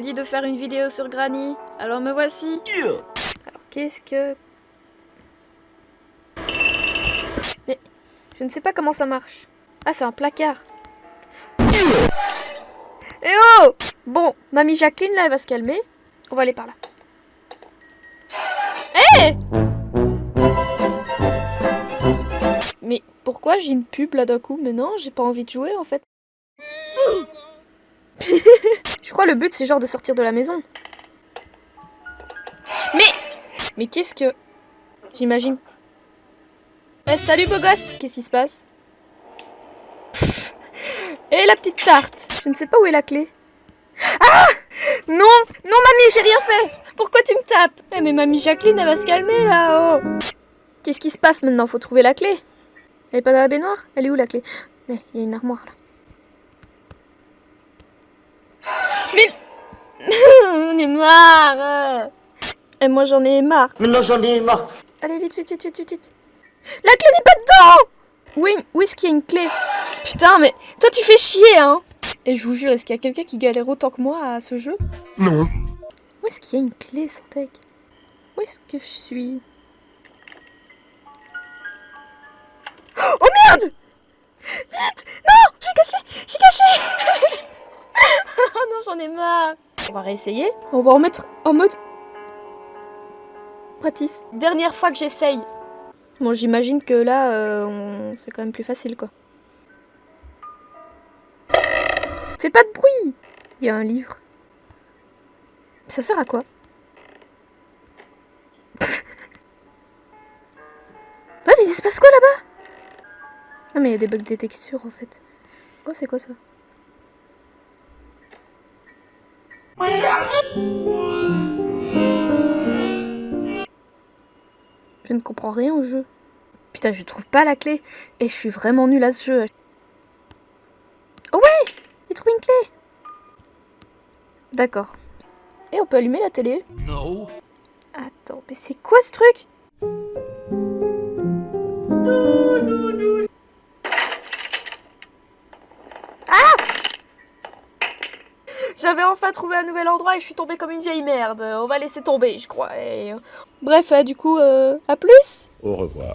dit de faire une vidéo sur Granny. Alors me voici. Alors qu'est-ce que... Mais je ne sais pas comment ça marche. Ah, c'est un placard. Eh oh Bon, mamie Jacqueline, là, elle va se calmer. On va aller par là. Hé Mais pourquoi j'ai une pub là d'un coup? Mais non, j'ai pas envie de jouer en fait. Je crois le but c'est genre de sortir de la maison. Mais Mais qu'est-ce que... J'imagine. Eh salut beau gosse Qu'est-ce qui se passe Et la petite tarte Je ne sais pas où est la clé. Ah Non Non mamie, j'ai rien fait Pourquoi tu me tapes Eh mais mamie Jacqueline, elle va se calmer là oh Qu'est-ce qui se passe maintenant? Faut trouver la clé. Elle est pas dans la baignoire? Elle est où la clé? Il y a une armoire là. On est marre Et moi j'en ai marre. Maintenant j'en ai marre. Allez vite, vite, vite, vite, vite. La clé n'est pas dedans Oui, où est-ce qu'il y a une clé Putain, mais toi tu fais chier, hein Et je vous jure, est-ce qu'il y a quelqu'un qui galère autant que moi à ce jeu? Non. Où est-ce qu'il y a une clé, Santec Où est-ce que je suis? On va réessayer. On va en mettre en mode... Practice. Dernière fois que j'essaye. Bon, j'imagine que là, euh, c'est quand même plus facile, quoi. Fais pas de bruit Il y a un livre. Ça sert à quoi? Ouais, mais il se passe quoi là-bas? Non, mais il y a des bugs de texture, en fait. Oh, c'est quoi ça? Je ne comprends rien au jeu. Putain, je trouve pas la clé. Et je suis vraiment nulle à ce jeu. Oh ouais J'ai trouvé une clé D'accord. Et on peut allumer la télé Non. Attends, mais c'est quoi ce truc? J'avais enfin trouvé un nouvel endroit et je suis tombée comme une vieille merde. On va laisser tomber, je crois. Et... Bref, euh, du coup, euh, à plus Au revoir.